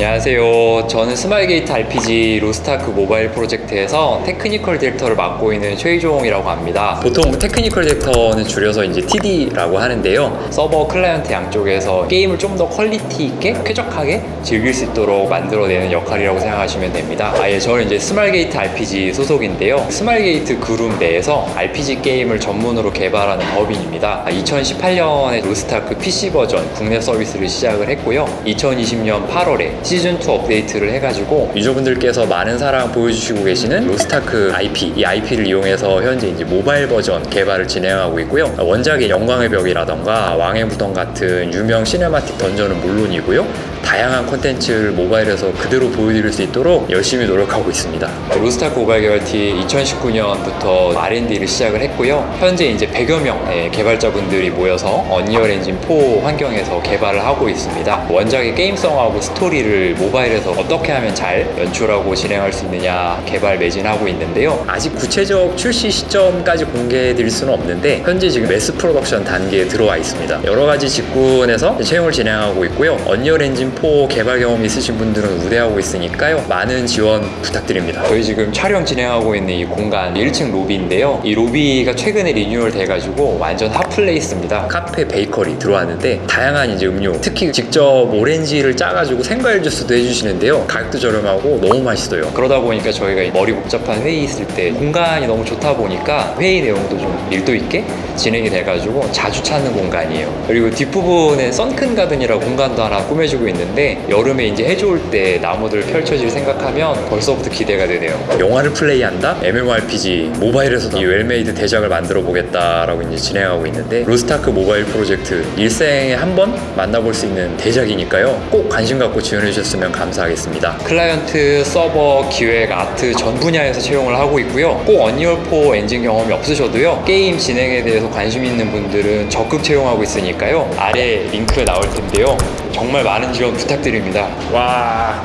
안녕하세요. 저는 스마일게이트 RPG 로스트아크 모바일 프로젝트에서 technical director를 맡고 있는 최희종이라고 합니다. 보통 technical director는 줄여서 이제 TD라고 하는데요. 서버 클라이언트 양쪽에서 게임을 좀 더 quality 있게 쾌적하게 즐길 수 있도록 만들어내는 역할이라고 생각하시면 됩니다. 아예 저는 이제 스마일게이트 RPG 소속인데요. 스마일게이트 그룹 내에서 RPG 게임을 전문으로 개발하는 법인입니다. 2018년에 로스트아크 PC 버전 국내 서비스를 시작을 했고요. 2020년 8월에 시즌2 업데이트를 해가지고 유저분들께서 많은 사랑 보여주시고 계시는 로스트아크 IP, 이 IP를 이용해서 현재 이제 모바일 버전 개발을 진행하고 있고요. 원작의 영광의 벽이라던가 왕의 무덤 같은 유명 cinematic 던전은 물론이고요. 다양한 콘텐츠를 모바일에서 그대로 보여드릴 수 있도록 열심히 노력하고 있습니다. 로스트아크 모바일 개발팀 2019년부터 R&D를 시작을 했고요. 현재 이제 100여 명의 개발자분들이 모여서 언리얼 엔진 4 환경에서 개발을 하고 있습니다. 원작의 게임성하고 스토리를 모바일에서 어떻게 하면 잘 연출하고 진행할 수 있느냐 개발 매진하고 있는데요. 아직 구체적 출시 시점까지 공개해 드릴 수는 없는데 현재 지금 mass production 단계에 들어와 있습니다. 여러 가지 직군에서 채용을 진행하고 있고요. 언리얼 엔진 4 개발 경험 있으신 분들은 우대하고 있으니까요. 많은 지원 부탁드립니다. 저희 지금 촬영 진행하고 있는 이 공간 1층 로비인데요. 이 로비가 최근에 리뉴얼 돼가지고 완전 핫플레이스입니다. 카페 베이커리 들어왔는데 다양한 이제 음료, 특히 직접 오렌지를 짜가지고 생과일 주스도 해주시는데요. 가격도 저렴하고 너무 맛있어요. 그러다 보니까 저희가 머리 복잡한 회의 있을 때 공간이 너무 좋다 보니까 회의 내용도 좀 밀도 있게 진행이 돼가지고 자주 찾는 공간이에요. 그리고 뒷부분에 sunken garden이라고 공간도 하나 꾸며주고 있는데 여름에 이제 해 좋을 때 나무들 펼쳐질 생각하면 벌써부터 기대가 되네요. 영화를 플레이한다? MMORPG 모바일에서도 이 well-made 대작을 만들어 보겠다라고 이제 진행하고 있는데 로스트아크 모바일 프로젝트 일생에 한 번 만나볼 수 있는 대작이니까요. 꼭 관심 갖고 지원해 주 셨으면 감사하겠습니다. 클라이언트, 서버, 기획, 아트 전 분야에서 채용을 하고 있고요. 꼭 언리얼4 엔진 경험이 없으셔도요. 게임 진행에 대해서 관심 있는 분들은 적극 채용하고 있으니까요. 아래 링크 나올 텐데요. 정말 많은 지원 부탁드립니다. 와.